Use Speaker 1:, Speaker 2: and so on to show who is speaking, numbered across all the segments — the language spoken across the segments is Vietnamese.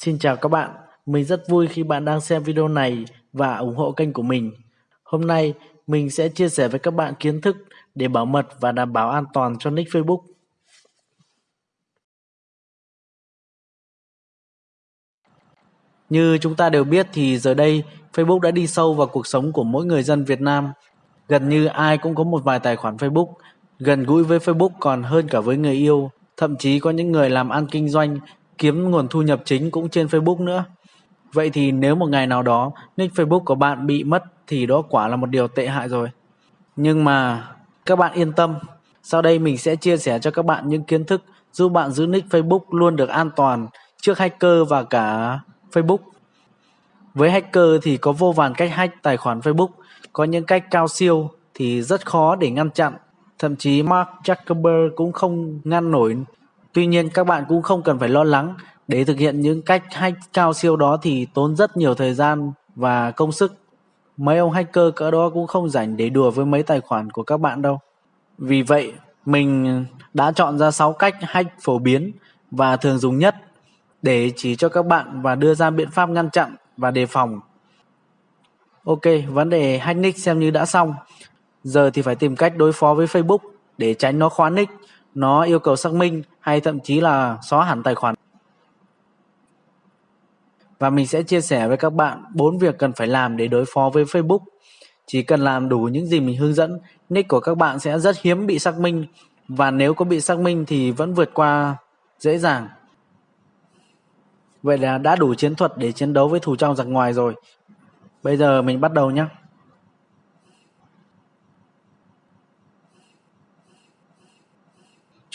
Speaker 1: Xin chào các bạn, mình rất vui khi bạn đang xem video này và ủng hộ kênh của mình. Hôm nay mình sẽ chia sẻ với các bạn kiến thức để bảo mật và đảm bảo an toàn cho nick Facebook. Như chúng ta đều biết thì giờ đây Facebook đã đi sâu vào cuộc sống của mỗi người dân Việt Nam. Gần như ai cũng có một vài tài khoản Facebook, gần gũi với Facebook còn hơn cả với người yêu. Thậm chí có những người làm ăn kinh doanh kiếm nguồn thu nhập chính cũng trên Facebook nữa. Vậy thì nếu một ngày nào đó nick Facebook của bạn bị mất thì đó quả là một điều tệ hại rồi. Nhưng mà các bạn yên tâm, sau đây mình sẽ chia sẻ cho các bạn những kiến thức giúp bạn giữ nick Facebook luôn được an toàn trước hacker và cả Facebook. Với hacker thì có vô vàn cách hack tài khoản Facebook, có những cách cao siêu thì rất khó để ngăn chặn. Thậm chí Mark Zuckerberg cũng không ngăn nổi Tuy nhiên các bạn cũng không cần phải lo lắng để thực hiện những cách hack cao siêu đó thì tốn rất nhiều thời gian và công sức. Mấy ông hacker cỡ đó cũng không rảnh để đùa với mấy tài khoản của các bạn đâu. Vì vậy, mình đã chọn ra 6 cách hack phổ biến và thường dùng nhất để chỉ cho các bạn và đưa ra biện pháp ngăn chặn và đề phòng. Ok, vấn đề hack nick xem như đã xong. Giờ thì phải tìm cách đối phó với Facebook để tránh nó khóa nick nó yêu cầu xác minh hay thậm chí là xóa hẳn tài khoản. Và mình sẽ chia sẻ với các bạn bốn việc cần phải làm để đối phó với Facebook. Chỉ cần làm đủ những gì mình hướng dẫn, nick của các bạn sẽ rất hiếm bị xác minh và nếu có bị xác minh thì vẫn vượt qua dễ dàng. Vậy là đã đủ chiến thuật để chiến đấu với thù trong giặc ngoài rồi. Bây giờ mình bắt đầu nhé.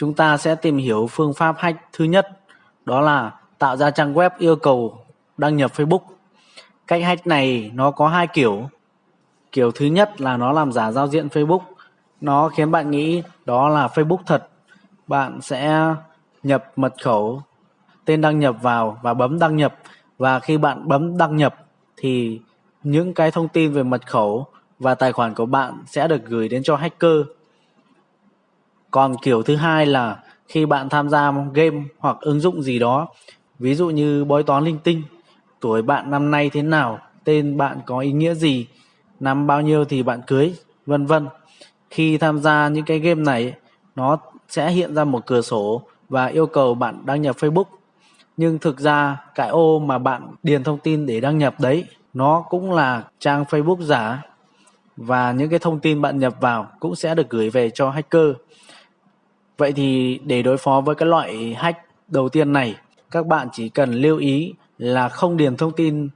Speaker 1: Chúng ta sẽ tìm hiểu phương pháp hack thứ nhất đó là tạo ra trang web yêu cầu đăng nhập Facebook. Cách hack này nó có hai kiểu. Kiểu thứ nhất là nó làm giả giao diện Facebook. Nó khiến bạn nghĩ đó là Facebook thật. Bạn sẽ nhập mật khẩu, tên đăng nhập vào và bấm đăng nhập. Và khi bạn bấm đăng nhập thì những cái thông tin về mật khẩu và tài khoản của bạn sẽ được gửi đến cho hacker còn kiểu thứ hai là khi bạn tham gia game hoặc ứng dụng gì đó, ví dụ như bói toán linh tinh, tuổi bạn năm nay thế nào, tên bạn có ý nghĩa gì, năm bao nhiêu thì bạn cưới, vân vân. Khi tham gia những cái game này, nó sẽ hiện ra một cửa sổ và yêu cầu bạn đăng nhập Facebook. Nhưng thực ra cái ô mà bạn điền thông tin để đăng nhập đấy, nó cũng là trang Facebook giả và những cái thông tin bạn nhập vào cũng sẽ được gửi về cho hacker. Vậy thì để đối phó với cái loại hack đầu tiên này, các bạn chỉ cần lưu ý là không điền thông tin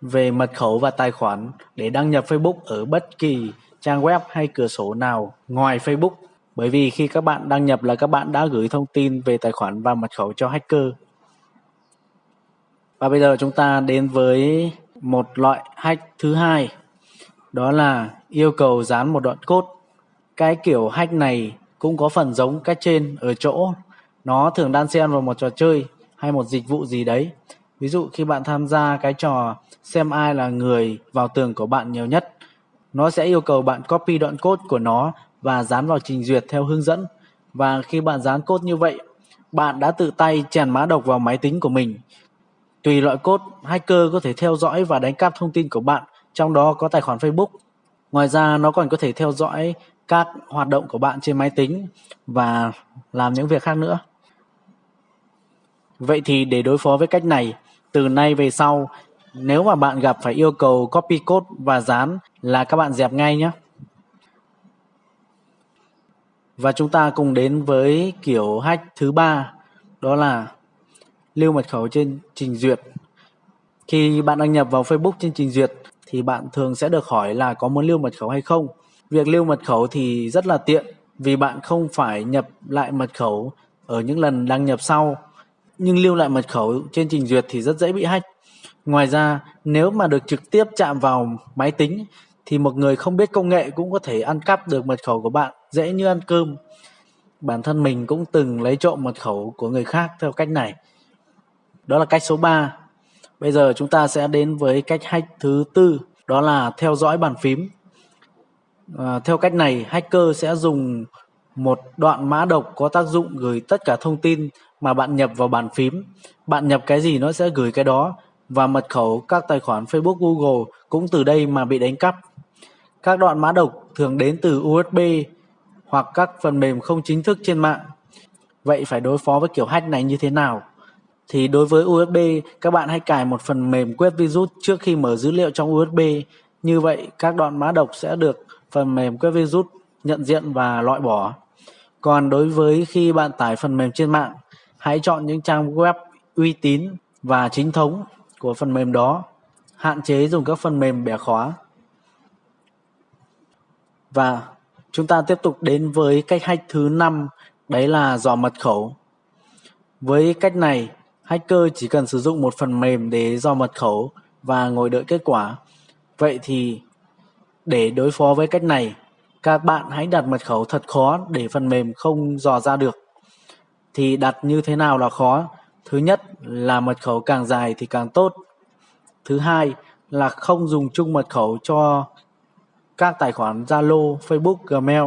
Speaker 1: về mật khẩu và tài khoản để đăng nhập Facebook ở bất kỳ trang web hay cửa sổ nào ngoài Facebook. Bởi vì khi các bạn đăng nhập là các bạn đã gửi thông tin về tài khoản và mật khẩu cho hacker. Và bây giờ chúng ta đến với một loại hack thứ hai. Đó là yêu cầu dán một đoạn code. Cái kiểu hack này cũng có phần giống cách trên ở chỗ nó thường đan xen vào một trò chơi hay một dịch vụ gì đấy. Ví dụ khi bạn tham gia cái trò xem ai là người vào tường của bạn nhiều nhất, nó sẽ yêu cầu bạn copy đoạn code của nó và dán vào trình duyệt theo hướng dẫn. Và khi bạn dán code như vậy, bạn đã tự tay chèn mã độc vào máy tính của mình. Tùy loại code, hacker có thể theo dõi và đánh cắp thông tin của bạn, trong đó có tài khoản Facebook. Ngoài ra nó còn có thể theo dõi các hoạt động của bạn trên máy tính và làm những việc khác nữa. Vậy thì để đối phó với cách này, từ nay về sau, nếu mà bạn gặp phải yêu cầu copy code và dán là các bạn dẹp ngay nhé. Và chúng ta cùng đến với kiểu hack thứ ba, đó là lưu mật khẩu trên trình duyệt. Khi bạn đăng nhập vào Facebook trên trình duyệt thì bạn thường sẽ được hỏi là có muốn lưu mật khẩu hay không. Việc lưu mật khẩu thì rất là tiện vì bạn không phải nhập lại mật khẩu ở những lần đăng nhập sau. Nhưng lưu lại mật khẩu trên trình duyệt thì rất dễ bị hack. Ngoài ra, nếu mà được trực tiếp chạm vào máy tính thì một người không biết công nghệ cũng có thể ăn cắp được mật khẩu của bạn dễ như ăn cơm. Bản thân mình cũng từng lấy trộm mật khẩu của người khác theo cách này. Đó là cách số 3. Bây giờ chúng ta sẽ đến với cách hack thứ tư, đó là theo dõi bàn phím. À, theo cách này, hacker sẽ dùng một đoạn mã độc có tác dụng gửi tất cả thông tin mà bạn nhập vào bàn phím. Bạn nhập cái gì nó sẽ gửi cái đó và mật khẩu các tài khoản Facebook Google cũng từ đây mà bị đánh cắp. Các đoạn mã độc thường đến từ USB hoặc các phần mềm không chính thức trên mạng. Vậy phải đối phó với kiểu hack này như thế nào? Thì đối với USB, các bạn hãy cài một phần mềm quét virus trước khi mở dữ liệu trong USB. Như vậy, các đoạn mã độc sẽ được phần mềm quét virus nhận diện và loại bỏ. Còn đối với khi bạn tải phần mềm trên mạng, hãy chọn những trang web uy tín và chính thống của phần mềm đó. Hạn chế dùng các phần mềm bẻ khóa. Và chúng ta tiếp tục đến với cách hack thứ năm, đấy là dò mật khẩu. Với cách này, hacker chỉ cần sử dụng một phần mềm để dò mật khẩu và ngồi đợi kết quả. Vậy thì để đối phó với cách này, các bạn hãy đặt mật khẩu thật khó để phần mềm không dò ra được. Thì đặt như thế nào là khó? Thứ nhất là mật khẩu càng dài thì càng tốt. Thứ hai là không dùng chung mật khẩu cho các tài khoản Zalo, Facebook, Gmail.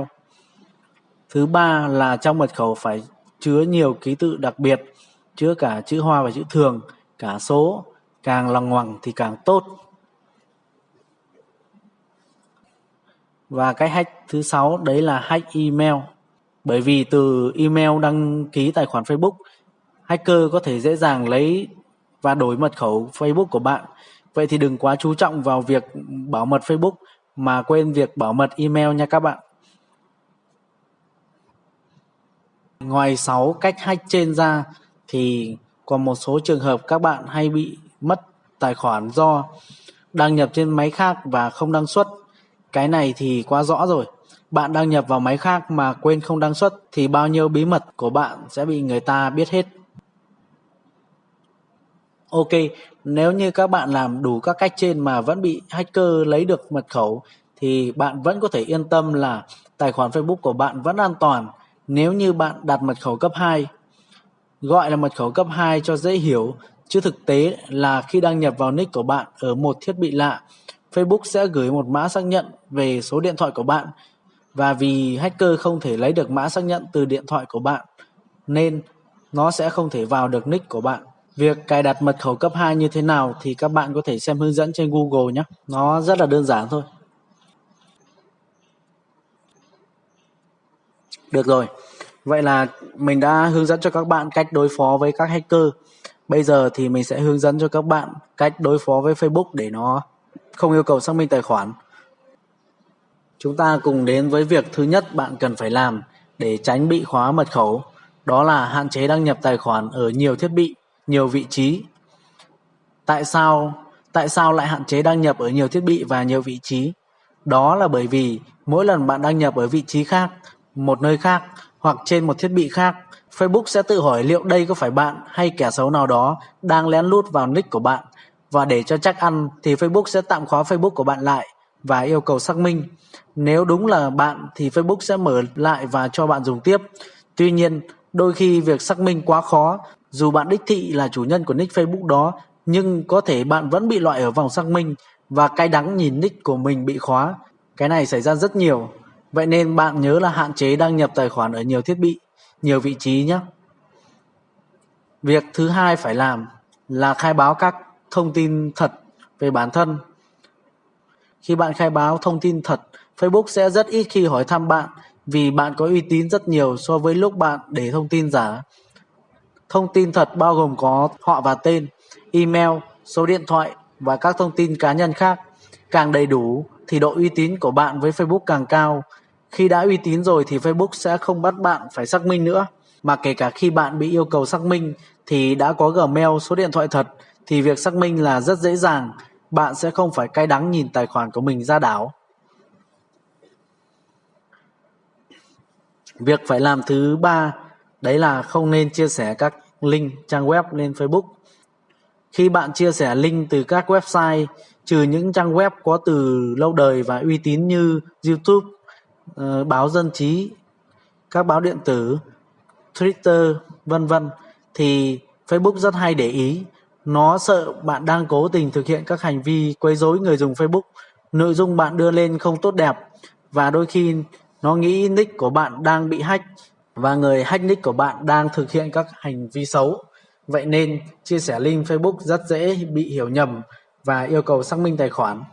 Speaker 1: Thứ ba là trong mật khẩu phải chứa nhiều ký tự đặc biệt, chứa cả chữ hoa và chữ thường, cả số, càng lằng ngoằng thì càng tốt. Và cái hack thứ sáu đấy là hack email. Bởi vì từ email đăng ký tài khoản Facebook, hacker có thể dễ dàng lấy và đổi mật khẩu Facebook của bạn. Vậy thì đừng quá chú trọng vào việc bảo mật Facebook mà quên việc bảo mật email nha các bạn. Ngoài 6 cách hack trên ra thì còn một số trường hợp các bạn hay bị mất tài khoản do đăng nhập trên máy khác và không đăng xuất cái này thì quá rõ rồi. Bạn đăng nhập vào máy khác mà quên không đăng xuất thì bao nhiêu bí mật của bạn sẽ bị người ta biết hết. Ok, nếu như các bạn làm đủ các cách trên mà vẫn bị hacker lấy được mật khẩu thì bạn vẫn có thể yên tâm là tài khoản Facebook của bạn vẫn an toàn nếu như bạn đặt mật khẩu cấp 2. Gọi là mật khẩu cấp 2 cho dễ hiểu, chứ thực tế là khi đăng nhập vào nick của bạn ở một thiết bị lạ Facebook sẽ gửi một mã xác nhận về số điện thoại của bạn và vì hacker không thể lấy được mã xác nhận từ điện thoại của bạn, nên nó sẽ không thể vào được nick của bạn. Việc cài đặt mật khẩu cấp 2 như thế nào thì các bạn có thể xem hướng dẫn trên Google nhé. Nó rất là đơn giản thôi. Được rồi. Vậy là mình đã hướng dẫn cho các bạn cách đối phó với các hacker. Bây giờ thì mình sẽ hướng dẫn cho các bạn cách đối phó với Facebook để nó không yêu cầu xác minh tài khoản. Chúng ta cùng đến với việc thứ nhất bạn cần phải làm để tránh bị khóa mật khẩu, đó là hạn chế đăng nhập tài khoản ở nhiều thiết bị, nhiều vị trí. Tại sao tại sao lại hạn chế đăng nhập ở nhiều thiết bị và nhiều vị trí? Đó là bởi vì mỗi lần bạn đăng nhập ở vị trí khác, một nơi khác hoặc trên một thiết bị khác, Facebook sẽ tự hỏi liệu đây có phải bạn hay kẻ xấu nào đó đang lén lút vào nick của bạn và để cho chắc ăn thì Facebook sẽ tạm khóa Facebook của bạn lại và yêu cầu xác minh. Nếu đúng là bạn thì Facebook sẽ mở lại và cho bạn dùng tiếp. Tuy nhiên, đôi khi việc xác minh quá khó, dù bạn đích thị là chủ nhân của nick Facebook đó, nhưng có thể bạn vẫn bị loại ở vòng xác minh và cay đắng nhìn nick của mình bị khóa. Cái này xảy ra rất nhiều. Vậy nên bạn nhớ là hạn chế đăng nhập tài khoản ở nhiều thiết bị, nhiều vị trí nhé. Việc thứ hai phải làm là khai báo các thông tin thật về bản thân. Khi bạn khai báo thông tin thật, Facebook sẽ rất ít khi hỏi thăm bạn vì bạn có uy tín rất nhiều so với lúc bạn để thông tin giả. Thông tin thật bao gồm có họ và tên, email, số điện thoại và các thông tin cá nhân khác. Càng đầy đủ thì độ uy tín của bạn với Facebook càng cao. Khi đã uy tín rồi thì Facebook sẽ không bắt bạn phải xác minh nữa. Mà kể cả khi bạn bị yêu cầu xác minh thì đã có Gmail, số điện thoại thật thì việc xác minh là rất dễ dàng, bạn sẽ không phải cay đắng nhìn tài khoản của mình ra đảo. Việc phải làm thứ ba đấy là không nên chia sẻ các link trang web lên Facebook. Khi bạn chia sẻ link từ các website trừ những trang web có từ lâu đời và uy tín như YouTube, ờ, báo dân trí, các báo điện tử, Twitter, vân vân thì Facebook rất hay để ý nó sợ bạn đang cố tình thực hiện các hành vi quấy rối người dùng Facebook, nội dung bạn đưa lên không tốt đẹp và đôi khi nó nghĩ nick của bạn đang bị hack và người hack nick của bạn đang thực hiện các hành vi xấu. Vậy nên chia sẻ link Facebook rất dễ bị hiểu nhầm và yêu cầu xác minh tài khoản.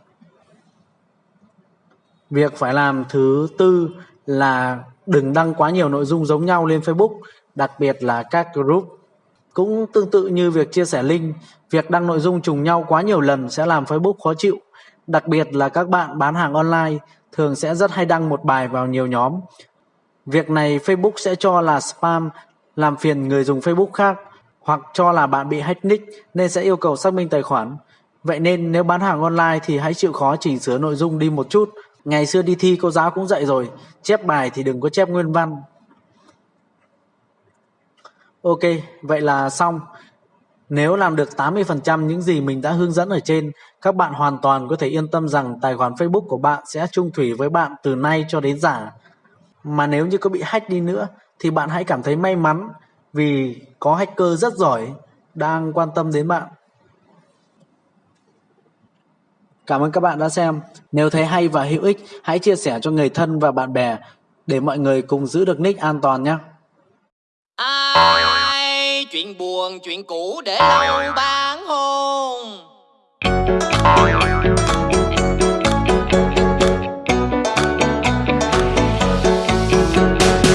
Speaker 1: Việc phải làm thứ tư là đừng đăng quá nhiều nội dung giống nhau lên Facebook, đặc biệt là các group. Cũng tương tự như việc chia sẻ link, việc đăng nội dung trùng nhau quá nhiều lần sẽ làm Facebook khó chịu, đặc biệt là các bạn bán hàng online thường sẽ rất hay đăng một bài vào nhiều nhóm. Việc này Facebook sẽ cho là spam, làm phiền người dùng Facebook khác hoặc cho là bạn bị hack nick nên sẽ yêu cầu xác minh tài khoản. Vậy nên nếu bán hàng online thì hãy chịu khó chỉnh sửa nội dung đi một chút. Ngày xưa đi thi cô giáo cũng dạy rồi, chép bài thì đừng có chép nguyên văn. Ok, vậy là xong. Nếu làm được 80% những gì mình đã hướng dẫn ở trên, các bạn hoàn toàn có thể yên tâm rằng tài khoản Facebook của bạn sẽ chung thủy với bạn từ nay cho đến giả. Mà nếu như có bị hack đi nữa thì bạn hãy cảm thấy may mắn vì có hacker rất giỏi đang quan tâm đến bạn. Cảm ơn các bạn đã xem. Nếu thấy hay và hữu ích, hãy chia sẻ cho người thân và bạn bè để mọi người cùng giữ được nick an toàn nhé
Speaker 2: chuyện buồn chuyện cũ để lâu ban hôn